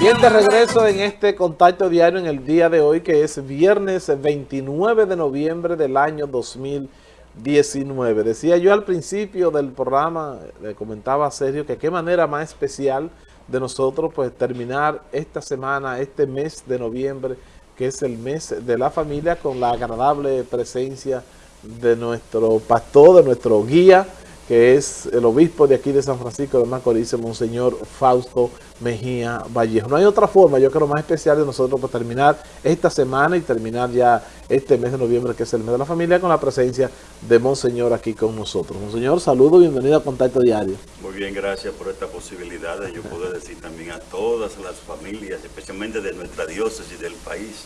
Bien, de regreso en este contacto diario en el día de hoy, que es viernes 29 de noviembre del año 2019. Decía yo al principio del programa, le comentaba a Sergio, que qué manera más especial de nosotros pues terminar esta semana, este mes de noviembre, que es el mes de la familia, con la agradable presencia de nuestro pastor, de nuestro guía, que es el obispo de aquí de San Francisco de Macorís, Monseñor Fausto Mejía Vallejo. No hay otra forma, yo creo, más especial de nosotros para terminar esta semana y terminar ya este mes de noviembre, que es el mes de la familia, con la presencia de Monseñor aquí con nosotros. Monseñor, saludo, bienvenido a Contacto Diario. Muy bien, gracias por esta posibilidad de yo poder decir también a todas las familias, especialmente de nuestra diócesis y del país,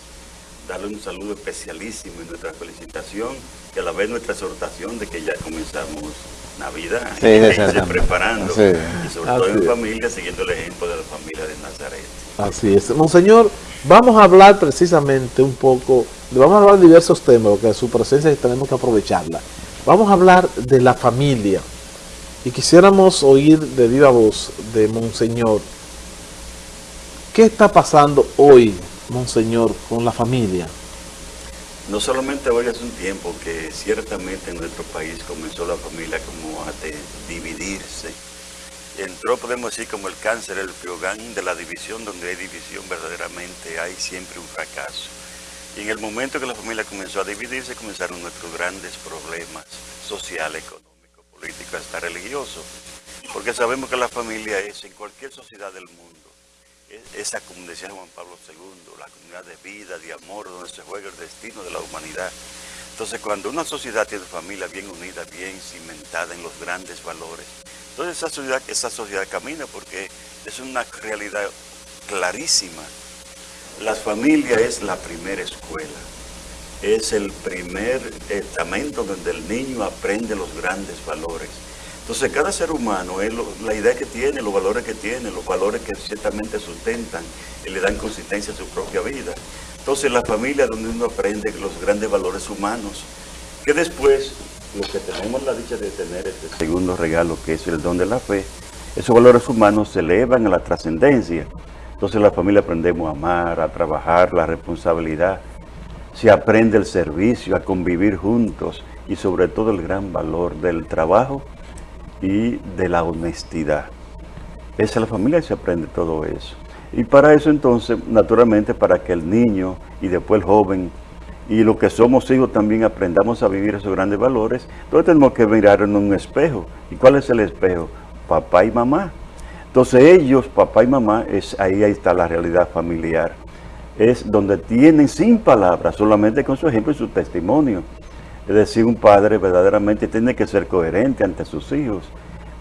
darle un saludo especialísimo y nuestra felicitación y a la vez nuestra exhortación de que ya comenzamos Navidad, sí, preparando, y sobre todo en familia, siguiendo el ejemplo de la familia de Nazaret. Así es. Monseñor, vamos a hablar precisamente un poco, vamos a hablar de diversos temas, porque su presencia tenemos que aprovecharla. Vamos a hablar de la familia, y quisiéramos oír de viva voz de Monseñor, ¿qué está pasando hoy, Monseñor, con la familia? No solamente hoy hace un tiempo que ciertamente en nuestro país comenzó la familia como a dividirse. Entró, podemos decir, como el cáncer, el fiogán de la división, donde hay división verdaderamente hay siempre un fracaso. Y en el momento que la familia comenzó a dividirse, comenzaron nuestros grandes problemas social, económico, político, hasta religioso. Porque sabemos que la familia es en cualquier sociedad del mundo esa, como decía Juan Pablo II, la comunidad de vida, de amor, donde se juega el destino de la humanidad. Entonces, cuando una sociedad tiene familia bien unida, bien cimentada en los grandes valores, entonces esa sociedad, esa sociedad camina porque es una realidad clarísima. La familia es la primera escuela, es el primer estamento donde el niño aprende los grandes valores. Entonces cada ser humano, es la idea que tiene, los valores que tiene, los valores que ciertamente sustentan y le dan consistencia a su propia vida. Entonces la familia donde uno aprende los grandes valores humanos, que después, los que tenemos la dicha de tener este segundo regalo, que es el don de la fe, esos valores humanos se elevan a la trascendencia. Entonces la familia aprendemos a amar, a trabajar, la responsabilidad, se aprende el servicio, a convivir juntos y sobre todo el gran valor del trabajo y de la honestidad. Es la familia y se aprende todo eso. Y para eso entonces, naturalmente, para que el niño y después el joven y los que somos hijos también aprendamos a vivir esos grandes valores, entonces tenemos que mirar en un espejo. ¿Y cuál es el espejo? Papá y mamá. Entonces ellos, papá y mamá, es, ahí está la realidad familiar. Es donde tienen sin palabras, solamente con su ejemplo y su testimonio. Es decir, un padre verdaderamente tiene que ser coherente ante sus hijos.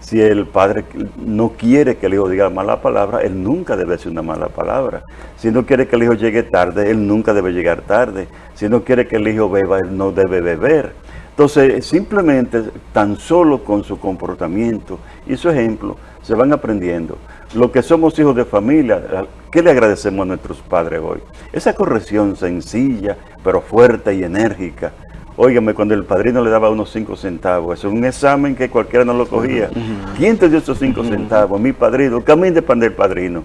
Si el padre no quiere que el hijo diga mala palabra, él nunca debe decir una mala palabra. Si no quiere que el hijo llegue tarde, él nunca debe llegar tarde. Si no quiere que el hijo beba, él no debe beber. Entonces, simplemente, tan solo con su comportamiento y su ejemplo, se van aprendiendo. Lo que somos hijos de familia, ¿qué le agradecemos a nuestros padres hoy? Esa corrección sencilla, pero fuerte y enérgica, Óigame, cuando el padrino le daba unos cinco centavos, eso es un examen que cualquiera no lo cogía. ¿Quién te dio esos cinco centavos? Mi padrino. Camín de pan del padrino.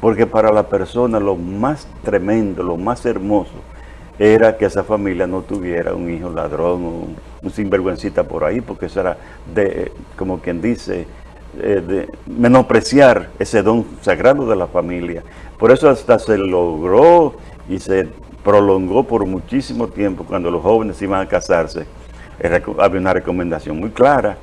Porque para la persona lo más tremendo, lo más hermoso, era que esa familia no tuviera un hijo ladrón o un, sinvergüencita por ahí, porque eso era, de, como quien dice, eh, de menospreciar ese don sagrado de la familia. Por eso hasta se logró y se prolongó por muchísimo tiempo cuando los jóvenes iban a casarse. había una recomendación muy clara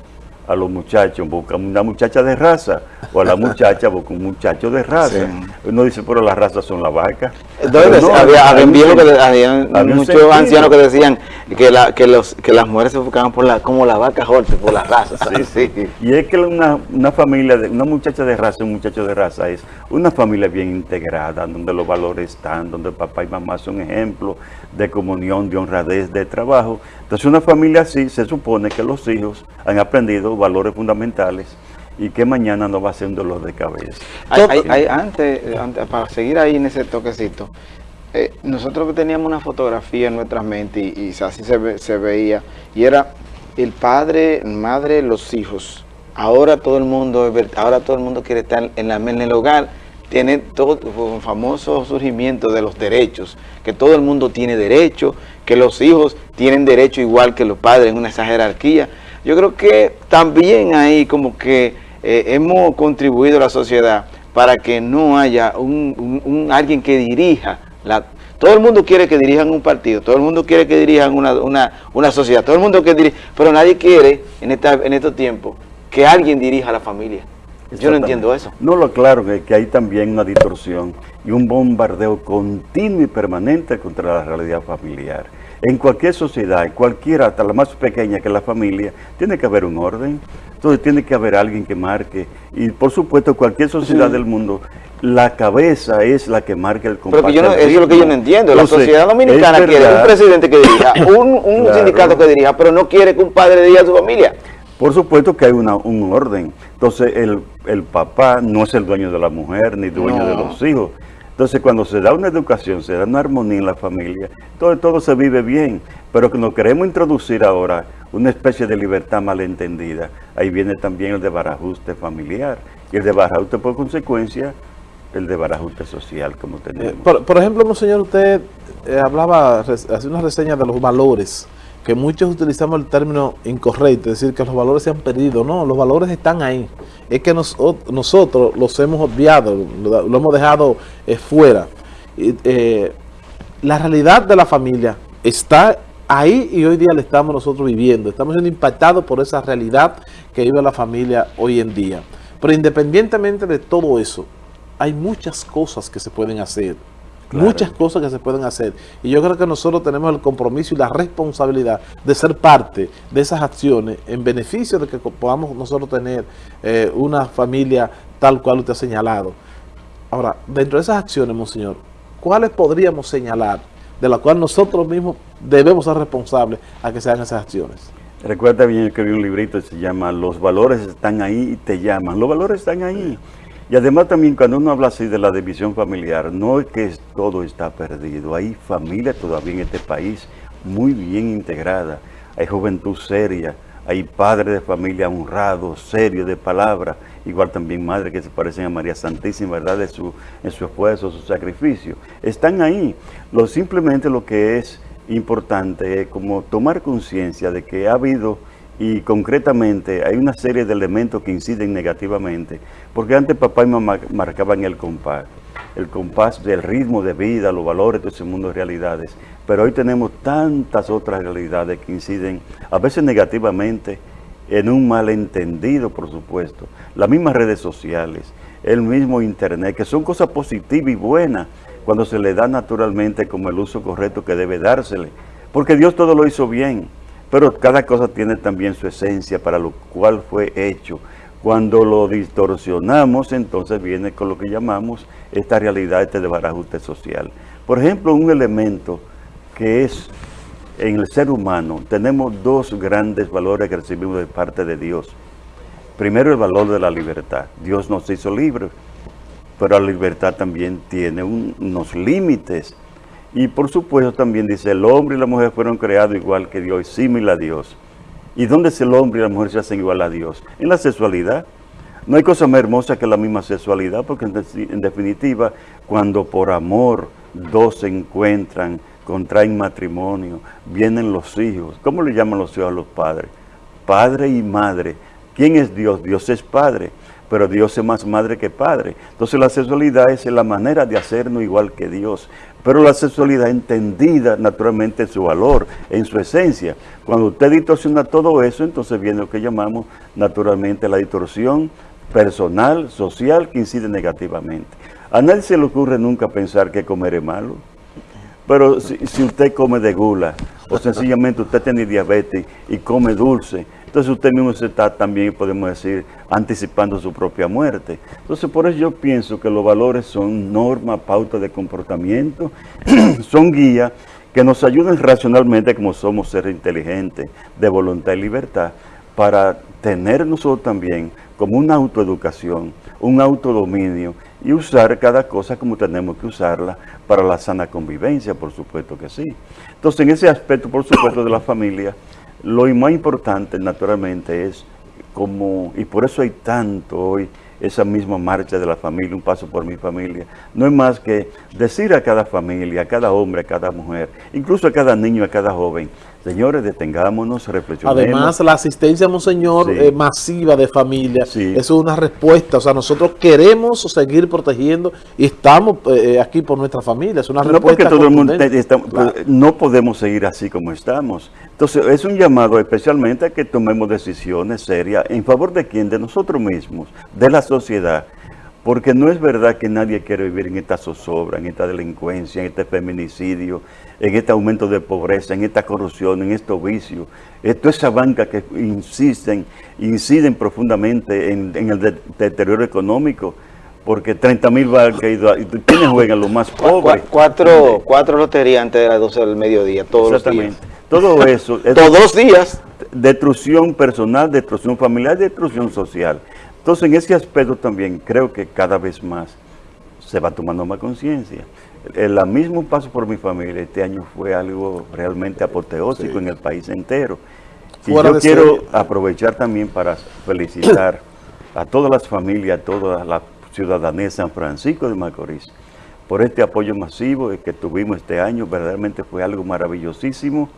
a los muchachos, busca una muchacha de raza, o a la muchacha busca un muchacho de raza. Uno dice, pero las razas son la vaca. Entonces, había, muchos ancianos que decían que, la, que, los, que las mujeres se buscaban por la, como la vaca Jorge, por las razas. Sí, sí. Y es que una, una familia, de, una muchacha de raza, un muchacho de raza es una familia bien integrada, donde los valores están, donde papá y mamá son ejemplos de comunión, de honradez, de trabajo. Entonces una familia así se supone que los hijos han aprendido valores fundamentales y que mañana no va a ser un dolor de cabeza. antes, para seguir ahí en ese toquecito, eh, nosotros teníamos una fotografía en nuestra mente y, así se, veía, y era el padre, madre, los hijos. Ahora todo el mundo, ahora todo el mundo quiere estar en, la, en el hogar tiene todo un famoso surgimiento de los derechos, que todo el mundo tiene derecho, que los hijos tienen derecho igual que los padres en una esa jerarquía. Yo creo que también ahí como que eh, hemos contribuido a la sociedad para que no haya un, alguien que dirija la, todo el mundo quiere que dirijan un partido, todo el mundo quiere que dirijan una, sociedad, todo el mundo quiere dirigir, pero nadie quiere en, esta, en estos tiempos que alguien dirija a la familia. Yo no entiendo eso. No, lo claro es que hay también una distorsión y un bombardeo continuo y permanente contra la realidad familiar. En cualquier sociedad, cualquiera, hasta la más pequeña que la familia, tiene que haber un orden. Entonces tiene que haber alguien que marque. Y por supuesto, cualquier sociedad del mundo, la cabeza es la que marca el compás. Pero eso es lo que yo no entiendo. La sociedad dominicana quiere un presidente que dirija, un, sindicato que dirija, pero no quiere que un padre dirija a su familia. Por supuesto que hay una, un orden. Entonces, el, el, papá no es el dueño de la mujer, ni dueño de los hijos. Entonces, cuando se da una educación, se da una armonía en la familia, todo, todo se vive bien. Pero que nos queremos introducir ahora una especie de libertad malentendida, ahí viene también el de barajuste familiar. Y el de barajuste, por consecuencia, el de barajuste social, como tenemos. Eh, por, ejemplo, señor, usted eh, hablaba, hace una reseña de los valores que muchos utilizamos el término incorrecto, es decir, que los valores se han perdido. No, los valores están ahí. Es que nosotros los hemos obviado, lo, hemos dejado eh, fuera. Eh, la realidad de la familia está ahí y hoy día la estamos nosotros viviendo. Estamos siendo impactados por esa realidad que vive la familia hoy en día. Pero independientemente de todo eso, hay muchas cosas que se pueden hacer Muchas cosas que se pueden hacer. Y yo creo que nosotros tenemos el compromiso y la responsabilidad de ser parte de esas acciones en beneficio de que podamos nosotros tener eh, una familia tal cual usted ha señalado. Ahora, dentro de esas acciones, monseñor, ¿cuáles podríamos señalar de las cuales nosotros mismos debemos ser responsables a que se hagan esas acciones? Recuerda bien que vi un librito que se llama Los valores están ahí y te llaman. Los valores están ahí. Y además también cuando uno habla así de la división familiar, no es que todo está perdido, hay familia todavía en este país muy bien integrada, hay juventud seria, hay padres de familia honrados, serios, de palabra, igual también madres que se parecen a María Santísima, ¿verdad? De su, en su esfuerzo, su sacrificio. Están ahí. Lo, simplemente lo que es importante es como tomar conciencia de que ha habido y concretamente hay una serie de elementos que inciden negativamente, porque antes papá y mamá marcaban el compás, el compás del ritmo de vida, los valores de ese mundo de realidades, pero hoy tenemos tantas otras realidades que inciden a veces negativamente en un malentendido, por supuesto, las mismas redes sociales, el mismo internet, que son cosas positivas y buenas cuando se le da naturalmente como el uso correcto que debe dársele, porque Dios todo lo hizo bien, pero cada cosa tiene también su esencia para lo cual fue hecho. Cuando lo distorsionamos, entonces viene con lo que llamamos esta realidad este de barajuste social. Por ejemplo, un elemento que es en el ser humano, tenemos dos grandes valores que recibimos de parte de Dios. Primero, el valor de la libertad. Dios nos hizo libres, pero la libertad también tiene unos límites y por supuesto también dice, el hombre y la mujer fueron creados igual que Dios, similar a Dios. ¿Y dónde es el hombre y la mujer se hacen igual a Dios? En la sexualidad. No hay cosa más hermosa que la misma sexualidad, porque en, definitiva, cuando por amor dos se encuentran, contraen matrimonio, vienen los hijos. ¿Cómo le llaman los hijos a los padres? Padre y madre. ¿Quién es Dios? Dios es padre, pero Dios es más madre que padre. Entonces la sexualidad es la manera de hacernos igual que Dios pero la sexualidad entendida naturalmente en su valor, en su esencia. Cuando usted distorsiona todo eso, entonces viene lo que llamamos naturalmente la distorsión personal, social, que incide negativamente. A nadie se le ocurre nunca pensar que comer es malo, pero si, si usted come de gula, o sencillamente usted tiene diabetes y come dulce, entonces usted mismo se está también, podemos decir, anticipando su propia muerte. Entonces por eso yo pienso que los valores son normas, pautas de comportamiento, son guías que nos ayudan racionalmente como somos seres inteligentes, de voluntad y libertad, para tener nosotros también como una autoeducación, un autodominio y usar cada cosa como tenemos que usarla para la sana convivencia, por supuesto que sí. Entonces en ese aspecto, por supuesto, de la familia, lo más importante, naturalmente, es como, y por eso hay tanto hoy esa misma marcha de la familia, un paso por mi familia, no es más que decir a cada familia, a cada hombre, a cada mujer, incluso a cada niño, a cada joven, Señores, detengámonos, reflexionemos. Además, la asistencia, Monseñor, eh, masiva de familia, es una respuesta. O sea, nosotros queremos seguir protegiendo y estamos eh, aquí por nuestra familia. Es una no respuesta todo el mundo No podemos seguir así como estamos. Entonces, es un llamado especialmente a que tomemos decisiones serias en favor de quién, de nosotros mismos, de la sociedad. Porque no es verdad que nadie quiere vivir en esta zozobra, en esta delincuencia, en este feminicidio, en este aumento de pobreza, en esta corrupción, en estos vicios. Esto esa banca que insisten, inciden profundamente en, el deterioro económico, porque 30 mil bancas y ¿quiénes juegan los más pobres? Cuatro, cuatro loterías antes de las 12 del mediodía, todos los días. Todo eso. todos los días. Destrucción personal, destrucción familiar, destrucción social. Entonces, en ese aspecto también creo que cada vez más se va tomando más conciencia el mismo paso por mi familia este año fue algo realmente apoteósico en el país entero. Y yo quiero aprovechar también para felicitar a todas las familias, a toda la ciudadanía de San Francisco de Macorís por este apoyo masivo que tuvimos este año. Verdaderamente fue algo maravillosísimo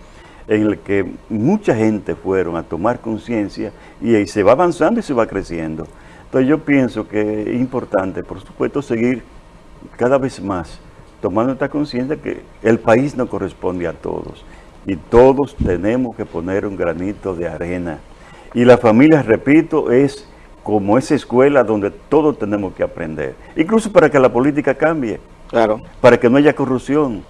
en el que mucha gente fueron a tomar conciencia y, y se va avanzando y se va creciendo. Entonces yo pienso que es importante, por supuesto, seguir cada vez más tomando esta conciencia que el país no corresponde a todos y todos tenemos que poner un granito de arena. Y la familia, repito, es como esa escuela donde todos tenemos que aprender, incluso para que la política cambie, claro. para que no haya corrupción,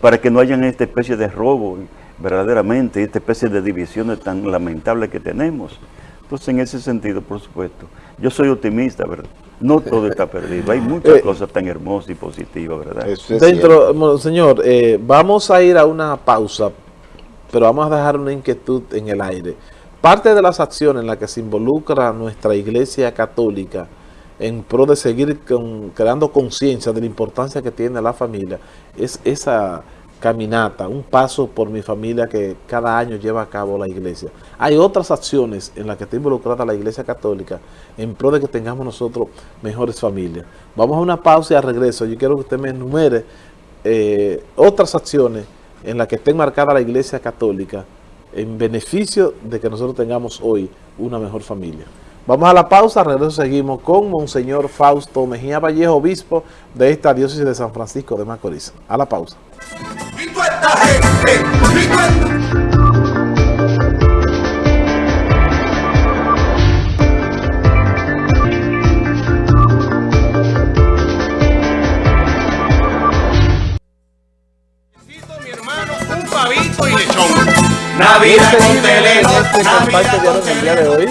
para que no haya esta especie de robo, verdaderamente, esta especie de divisiones tan lamentables que tenemos. Entonces, en ese sentido, por supuesto, yo soy optimista, ¿verdad? No todo está perdido, hay muchas eh, cosas tan hermosas y positivas, ¿verdad? Dentro, señor, eh, vamos a ir a una pausa, pero vamos a dejar una inquietud en el aire. Parte de las acciones en las que se involucra nuestra Iglesia Católica en pro de seguir creando conciencia de la importancia que tiene la familia es esa caminata, un paso por mi familia que cada año lleva a cabo la iglesia. Hay otras acciones en las que está involucrada la iglesia católica en pro de que tengamos nosotros mejores familias. Vamos a una pausa y al regreso. Yo quiero que usted me enumere eh, otras acciones en las que esté marcada la iglesia católica en beneficio de que nosotros tengamos hoy una mejor familia. Vamos a la pausa, regreso seguimos con Monseñor Fausto Mejía Vallejo, obispo de esta diócesis de San Francisco de Macorís. A la pausa. El día de hoy.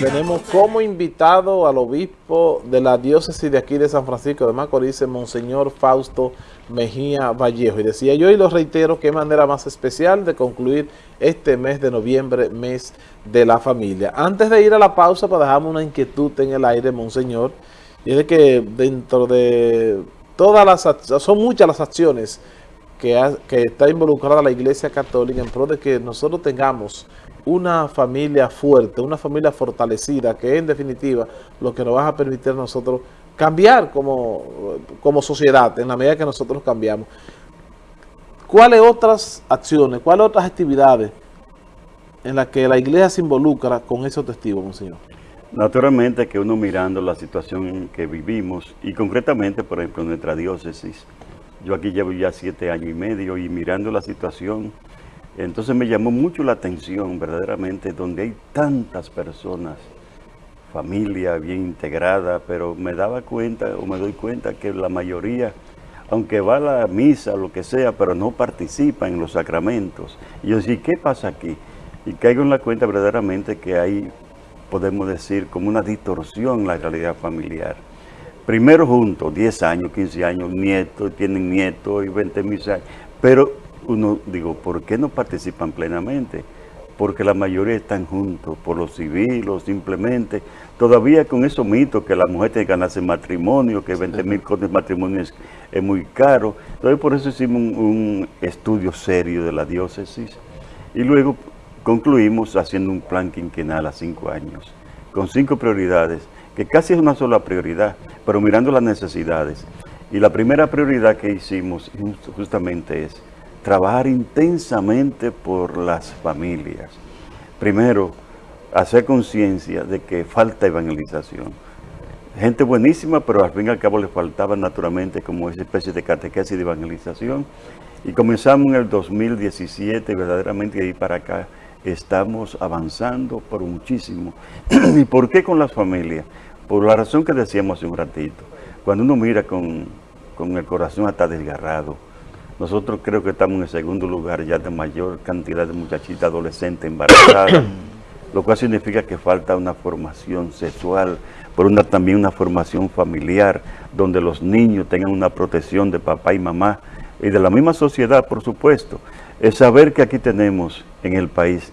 Tenemos como invitado al obispo de la diócesis de aquí de San Francisco de Macorís, Monseñor Fausto Mejía Vallejo. Y decía yo y lo reitero, qué manera más especial de concluir este mes de noviembre, mes de la familia. Antes de ir a la pausa, para dejarme una inquietud en el aire, Monseñor, y es de que dentro de todas las, son muchas las acciones que, está involucrada la Iglesia Católica en pro de que nosotros tengamos una familia fuerte, una familia fortalecida, que en definitiva lo que nos va a permitir a nosotros cambiar como, como sociedad, en la medida que nosotros cambiamos. ¿Cuáles otras acciones, cuáles otras actividades en las que la iglesia se involucra con esos testigos, Monseñor? Naturalmente que uno mirando la situación en que vivimos y concretamente, por ejemplo, nuestra diócesis, yo aquí llevo ya siete años y medio y mirando la situación, entonces me llamó mucho la atención verdaderamente donde hay tantas personas, familia bien integrada, pero me daba cuenta o me doy cuenta que la mayoría, aunque va a la misa, lo que sea, pero no participa en los sacramentos. Y yo decía, ¿qué pasa aquí? Y caigo en la cuenta verdaderamente que hay, podemos decir, como una distorsión en la realidad familiar primero juntos, 10 años, 15 años, nietos, tienen nietos y 20 mil años, pero uno, digo, ¿por qué no participan plenamente? Porque la mayoría están juntos, por los civiles, simplemente, todavía con esos mitos que la mujer tiene que ganarse matrimonio, que 20 mil de matrimonio es, muy caro. Entonces por eso hicimos un, un estudio serio de la diócesis y luego concluimos haciendo un plan quinquenal a cinco años, con cinco prioridades que casi es una sola prioridad, pero mirando las necesidades. Y la primera prioridad que hicimos justamente es trabajar intensamente por las familias. Primero, hacer conciencia de que falta evangelización. Gente buenísima, pero al fin y al cabo le faltaba naturalmente como esa especie de catequesis de evangelización. Y comenzamos en el 2017, verdaderamente de ahí para acá estamos avanzando por muchísimo. ¿Y por qué con las familias? Por la razón que decíamos hace un ratito. Cuando uno mira con, con el corazón hasta desgarrado, nosotros creo que estamos en el segundo lugar ya de mayor cantidad de muchachitas adolescentes embarazadas, lo cual significa que falta una formación sexual, por una, también una formación familiar, donde los niños tengan una protección de papá y mamá, y de la misma sociedad, por supuesto. Es saber que aquí tenemos en el país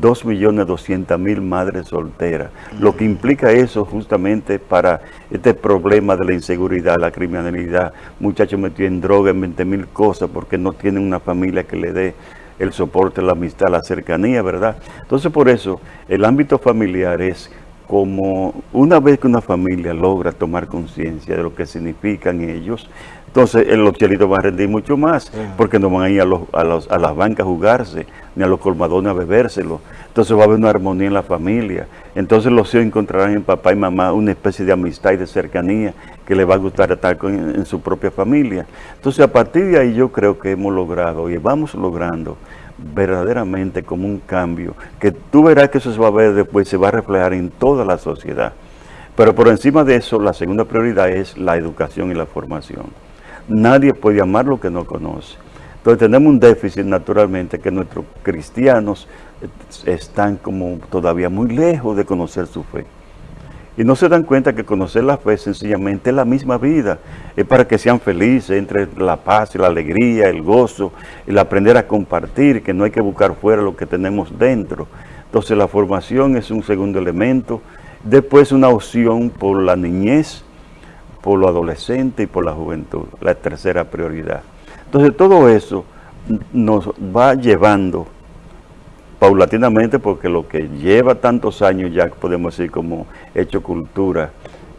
2.200.000 madres solteras, lo que implica eso justamente para este problema de la inseguridad, la criminalidad, muchachos metidos en droga, en 20.000 cosas, porque no tienen una familia que le dé el soporte, la amistad, la cercanía, ¿verdad? Entonces por eso el ámbito familiar es como una vez que una familia logra tomar conciencia de lo que significan ellos, entonces los chelitos van a rendir mucho más, porque no van a ir a, los, a, las bancas a jugarse, ni a los colmadones a bebérselo. Entonces va a haber una armonía en la familia. Entonces los hijos encontrarán en papá y mamá una especie de amistad y de cercanía que les va a gustar estar en su propia familia. Entonces a partir de ahí yo creo que hemos logrado y vamos logrando verdaderamente como un cambio, que tú verás que eso se va a ver después, se va a reflejar en toda la sociedad. Pero por encima de eso, la segunda prioridad es la educación y la formación. Nadie puede amar lo que no conoce. Entonces tenemos un déficit naturalmente que nuestros cristianos están como todavía muy lejos de conocer su fe. Y no se dan cuenta que conocer la fe sencillamente es la misma vida. Es para que sean felices entre la paz y la alegría, el gozo, el aprender a compartir, que no hay que buscar fuera lo que tenemos dentro. Entonces la formación es un segundo elemento. Después una opción por la niñez, por lo adolescente y por la juventud, la tercera prioridad. Entonces todo eso nos va llevando paulatinamente porque lo que lleva tantos años ya podemos decir como hecho cultura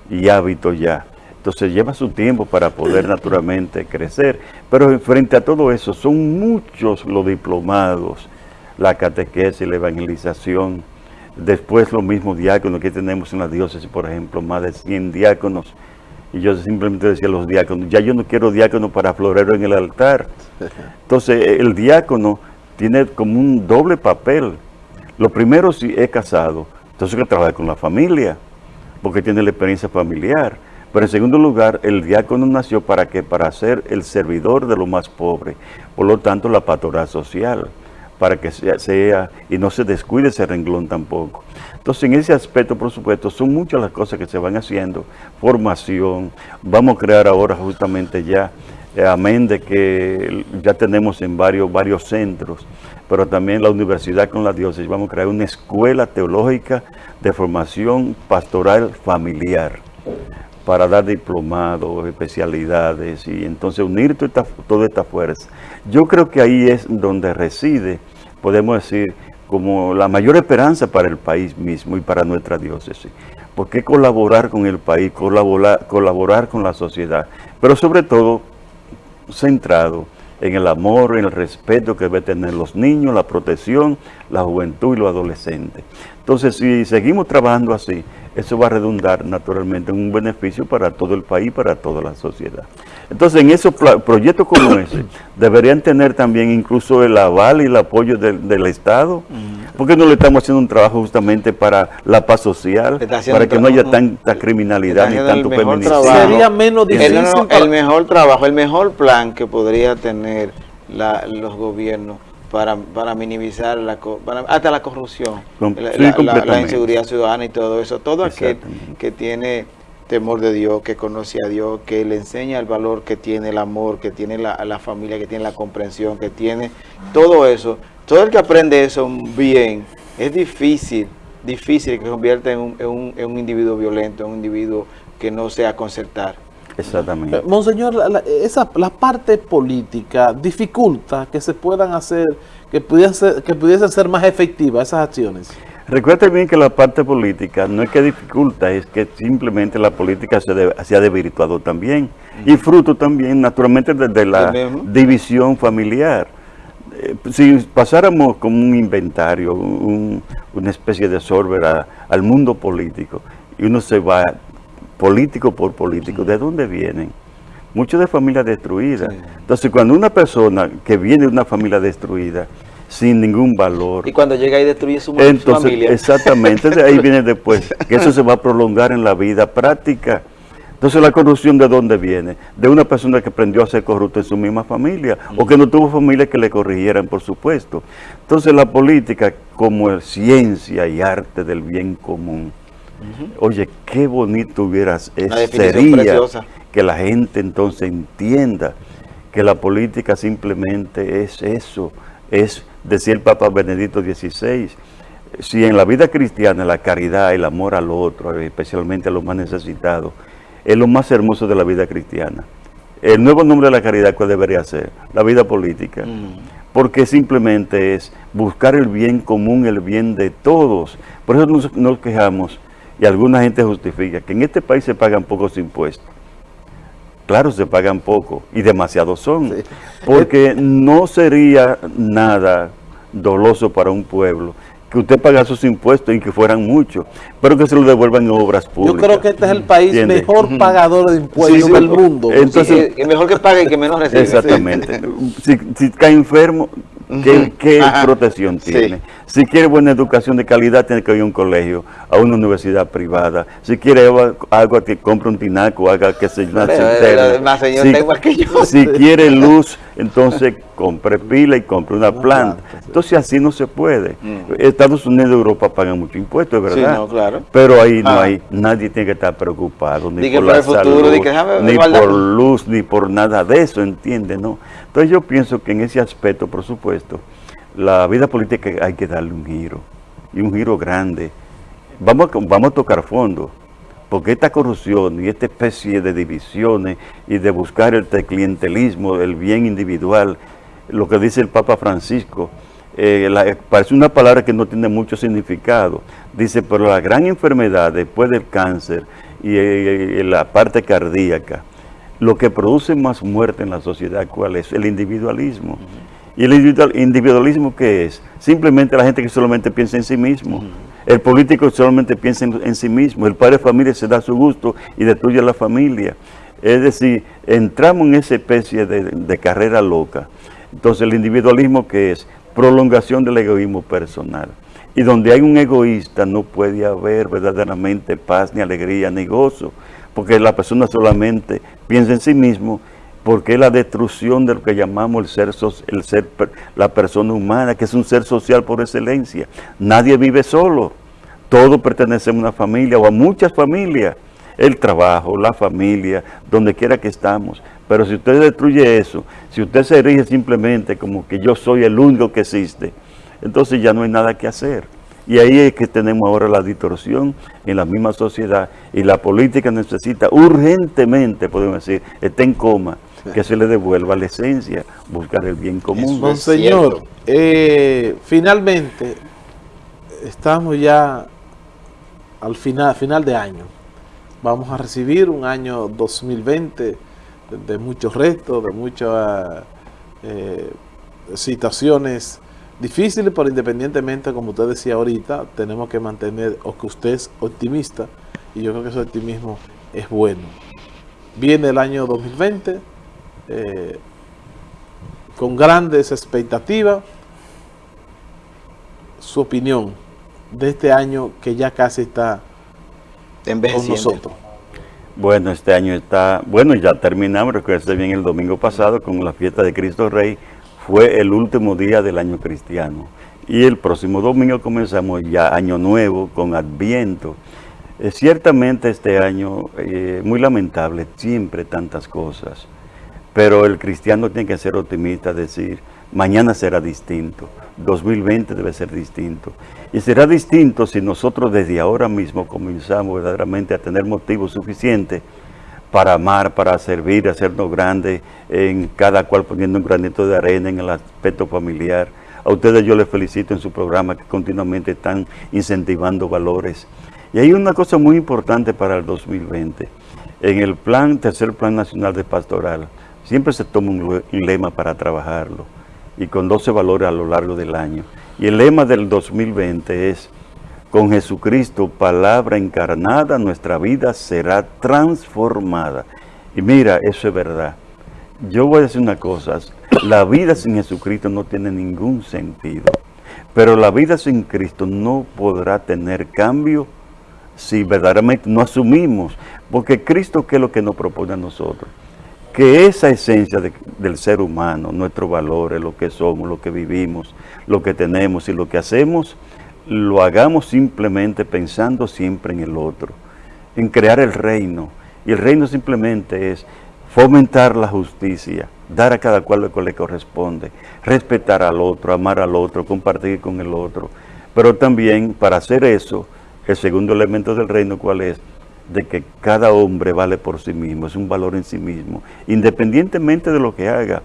y hábito ya. Entonces lleva su tiempo para poder naturalmente crecer, pero frente a todo eso son muchos los diplomados, la catequesis, la evangelización, después los mismos diáconos que tenemos en la diócesis, por ejemplo, más de 100 diáconos, y yo simplemente decía a los diáconos, ya yo no quiero diácono para florero en el altar. Entonces el diácono tiene como un doble papel. Lo primero, si es casado, entonces que trabajar con la familia, porque tiene la experiencia familiar. Pero en segundo lugar, el diácono nació para que para ser el servidor de lo más pobre. Por lo tanto, la pastoral social, para que sea, sea y no se descuide ese renglón tampoco. Entonces, en ese aspecto, por supuesto, son muchas las cosas que se van haciendo. Formación, vamos a crear ahora justamente ya eh, amén de que ya tenemos en varios, varios centros, pero también la universidad con la diócesis, vamos a crear una escuela teológica de formación pastoral familiar para dar diplomados, especialidades y entonces unir toda toda esta fuerza. Yo creo que ahí es donde reside, podemos decir, como la mayor esperanza para el país mismo y para nuestra diócesis. Porque colaborar con el país, colaborar, colaborar con la sociedad, pero sobre todo centrado en el amor, en el respeto que deben tener los niños, la protección, la juventud y los adolescentes. Entonces, si seguimos trabajando así, eso va a redundar naturalmente en un beneficio para todo el país, para toda la sociedad. Entonces, en esos proyectos como ese, deberían tener también incluso el aval y el apoyo del, Estado, porque no le estamos haciendo un trabajo justamente para la paz social, para que no haya tanta criminalidad ni tanto feminicidio. Sería menos difícil. El, mejor trabajo, el mejor plan que podría tener los gobiernos para, para minimizar la, hasta la corrupción, la, inseguridad ciudadana y todo eso. Todo aquel que tiene temor de Dios, que conoce a Dios, que le enseña el valor que tiene el amor, que tiene la, la familia, que tiene la comprensión, que tiene todo eso. Todo el que aprende eso bien, es difícil, difícil que se convierta en un, en un, en un individuo violento, en un individuo que no sea concertar. Exactamente. Eh, monseñor, la, esa, la parte política dificulta que se puedan hacer, que pudiesen ser, que pudiesen ser más efectivas esas acciones. Recuerda bien que la parte política no es que dificulta, es que simplemente la política se, de, se ha debilitado también. Y fruto también, naturalmente, de, la división familiar. Eh, si pasáramos como un inventario, una especie de sorber al mundo político, y uno se va político por político, ¿de dónde vienen? Muchos de familias destruidas. Entonces, cuando una persona que viene de una familia destruida, sin ningún valor. Y cuando llega y destruye su, Entonces, familia. Exactamente, ahí viene después, que eso se va a prolongar en la vida práctica. Entonces, ¿la corrupción de dónde viene? De una persona que aprendió a ser corrupta en su misma familia, o que no tuvo familia que le corrigieran, por supuesto. Entonces, la política como ciencia y arte del bien común. Oye, qué bonito hubieras sería que la gente entonces entienda que la política simplemente es eso, es decía el Papa Benedicto XVI, si en la vida cristiana la caridad, el amor al otro, especialmente a los más necesitados, es lo más hermoso de la vida cristiana. El nuevo nombre de la caridad, ¿cuál debería ser? La vida política. Mm. Porque simplemente es buscar el bien común, el bien de todos. Por eso nos, quejamos, y alguna gente justifica, que en este país se pagan pocos impuestos. Claro, se pagan poco, y demasiados son. Porque no sería nada doloso para un pueblo que usted paga sus impuestos y que fueran muchos, pero que se lo devuelvan en obras públicas. Yo creo que este es el país mejor pagador de impuestos del mundo. Entonces, mejor que pague y que menos reciba. Exactamente. Si, si cae enfermo, ¿Qué, protección tiene? Si quiere buena educación de calidad, tiene que ir a un colegio, a una universidad privada. Si quiere agua, que compre un tinaco, haga que se si, si quiere luz, entonces compre pila y compre una planta. Entonces así no se puede. Mm. Estados Unidos y Europa pagan mucho impuesto, es verdad. claro. Pero ahí no ah. hay, nadie tiene que estar preocupado, ni, por la salud, ni por luz, ni por nada de eso, ¿entiende? No. Entonces yo pienso que en ese aspecto, por supuesto, la vida política hay que darle un giro, y un giro grande. Vamos, vamos a tocar fondo, porque esta corrupción y esta especie de divisiones y de buscar el clientelismo, el bien individual, lo que dice el Papa Francisco, eh, parece una palabra que no tiene mucho significado. Dice, pero la gran enfermedad después del cáncer y eh, la parte cardíaca, lo que produce más muerte en la sociedad, ¿cuál es? El individualismo. ¿Y el individualismo qué es? Simplemente la gente que solamente piensa en sí mismo. El político solamente piensa en, sí mismo. El padre de familia se da su gusto y destruye a la familia. Es decir, entramos en esa especie de, carrera loca. Entonces el individualismo qué es? Prolongación del egoísmo personal. Y donde hay un egoísta no puede haber verdaderamente paz, ni alegría, ni gozo porque la persona solamente piensa en sí mismo, porque es la destrucción de lo que llamamos el ser, el ser, la persona humana, que es un ser social por excelencia. Nadie vive solo, todos pertenecen a una familia o a muchas familias. El trabajo, la familia, donde quiera que estamos. Pero si usted destruye eso, si usted se erige simplemente como que yo soy el único que existe, entonces ya no hay nada que hacer. Y ahí es que tenemos ahora la distorsión en la misma sociedad y la política necesita urgentemente, podemos decir, está en coma, que se le devuelva la esencia, buscar el bien común. Monseñor, eh, finalmente, estamos ya al final, final de año. Vamos a recibir un año 2020 de, muchos retos, de muchas eh, situaciones Difícil, pero independientemente, como usted decía ahorita, tenemos que mantener, o que usted es optimista, y yo creo que ese optimismo es bueno. Viene el año 2020, eh, con grandes expectativas, su opinión de este año que ya casi está con nosotros. Bueno, este año está, bueno, ya terminamos, recuerden bien el domingo pasado con la fiesta de Cristo Rey, fue el último día del año cristiano. Y el próximo domingo comenzamos ya año nuevo con Adviento. Eh, ciertamente este año, eh, muy lamentable, siempre tantas cosas. Pero el cristiano tiene que ser optimista, decir, mañana será distinto, 2020 debe ser distinto. Y será distinto si nosotros desde ahora mismo comenzamos verdaderamente a tener motivos suficientes para amar, para servir, hacernos grandes, en cada cual poniendo un granito de arena en el aspecto familiar. A ustedes yo les felicito en su programa que continuamente están incentivando valores. Y hay una cosa muy importante para el 2020. En el plan, tercer plan nacional de pastoral, siempre se toma un lema para trabajarlo y con 12 valores a lo largo del año. Y el lema del 2020 es, con Jesucristo, palabra encarnada, nuestra vida será transformada. Y mira, eso es verdad. Yo voy a decir una cosa, la vida sin Jesucristo no tiene ningún sentido. Pero la vida sin Cristo no podrá tener cambio si verdaderamente no asumimos. Porque Cristo, ¿qué es lo que nos propone a nosotros? Que esa esencia del ser humano, nuestros valores, lo que somos, lo que vivimos, lo que tenemos y lo que hacemos, lo hagamos simplemente pensando siempre en el otro, en crear el reino. Y el reino simplemente es fomentar la justicia, dar a cada cual lo que le corresponde, respetar al otro, amar al otro, compartir con el otro. Pero también para hacer eso, el segundo elemento del reino, ¿cuál es? De que cada hombre vale por sí mismo, es un valor en sí mismo, independientemente de lo que haga.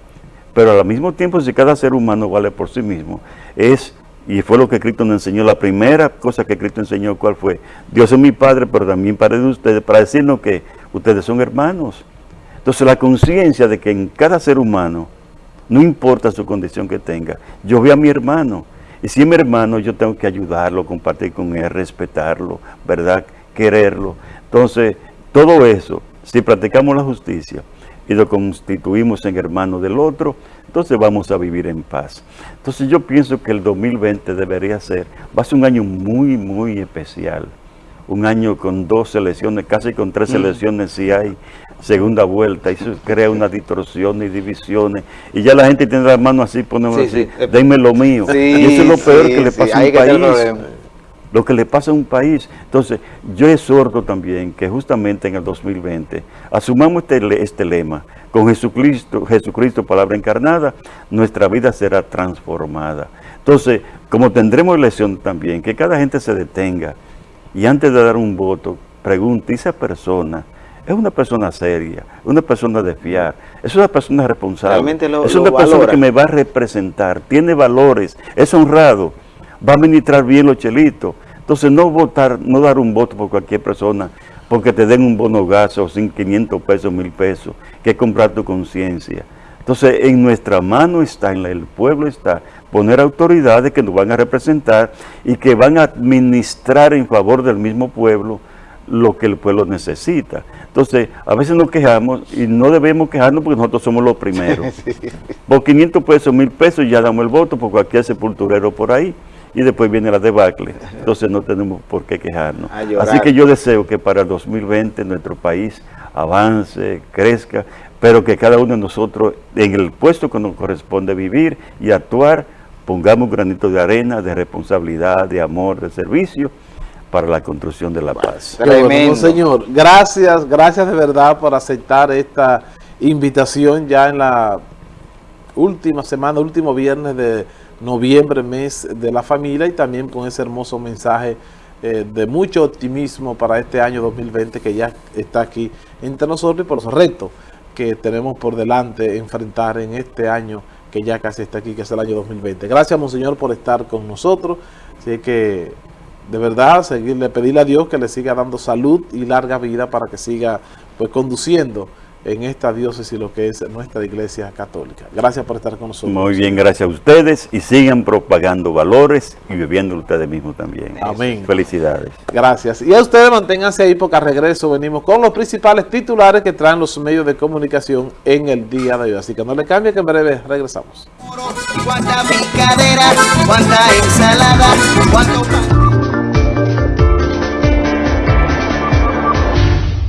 Pero al mismo tiempo, si cada ser humano vale por sí mismo, es, y fue lo que Cristo nos enseñó, la primera cosa que Cristo enseñó, ¿cuál fue? Dios es mi Padre, pero también Padre de ustedes, para decirnos que ustedes son hermanos. Entonces la conciencia de que en cada ser humano, no importa su condición que tenga, yo veo a mi hermano, y si mi hermano, yo tengo que ayudarlo, compartir con él, respetarlo, ¿verdad? Quererlo. Entonces, todo eso, si practicamos la justicia y lo constituimos en hermano del otro, entonces vamos a vivir en paz. Entonces yo pienso que el 2020 debería ser, va a ser un año muy, muy especial. Un año con dos elecciones, casi con tres mm. elecciones si hay segunda vuelta, y eso crea una distorsión y divisiones, y ya la gente tiene las manos así, ponemos así, denme lo mío. y eso es lo peor que le pasa a un país. Lo que le pasa a un país. Entonces, yo exhorto también que justamente en el 2020 asumamos este, este lema, con Jesucristo, Jesucristo, palabra encarnada, nuestra vida será transformada. Entonces, como tendremos elección también, que cada gente se detenga y antes de dar un voto, pregunte, esa persona es una persona seria, una persona de fiar, es una persona responsable, es una persona que me va a representar, tiene valores, es honrado, va a administrar bien los chelitos. Entonces no votar, no dar un voto por cualquier persona porque te den un bono gas o sin 500 pesos, 1000 pesos, que es comprar tu conciencia. Entonces en nuestra mano está, en el pueblo está, poner autoridades que nos van a representar y que van a administrar en favor del mismo pueblo lo que el pueblo necesita. Entonces, a veces nos quejamos y no debemos quejarnos porque nosotros somos los primeros. Por 500 pesos, 1000 pesos ya damos el voto por cualquier sepulturero por ahí y después viene la debacle. Entonces no tenemos por qué quejarnos. Así que yo deseo que para el 2020 nuestro país avance, crezca, pero que cada uno de nosotros en el puesto que nos corresponde vivir y actuar, pongamos un granito de arena, de responsabilidad, de amor, de servicio, para la construcción de la paz. Tremendo. señor, gracias, gracias de verdad por aceptar esta invitación ya en la última semana, último viernes de noviembre, mes de la familia y también con ese hermoso mensaje eh, de mucho optimismo para este año 2020 que ya está aquí entre nosotros y por los retos que tenemos por delante enfrentar en este año que ya casi está aquí, que es el año 2020. Gracias, Monseñor, por estar con nosotros. Así que de verdad, seguirle, pedirle a Dios que le siga dando salud y larga vida para que siga pues conduciendo en esta diócesis lo que es nuestra iglesia católica. Gracias por estar con nosotros. Muy bien, gracias a ustedes y sigan propagando valores y viviendo ustedes mismos también. Amén. Felicidades. Gracias. Y a ustedes manténganse ahí porque a regreso venimos con los principales titulares que traen los medios de comunicación en el día de hoy. Así que no le cambie que en breve regresamos. ensalada,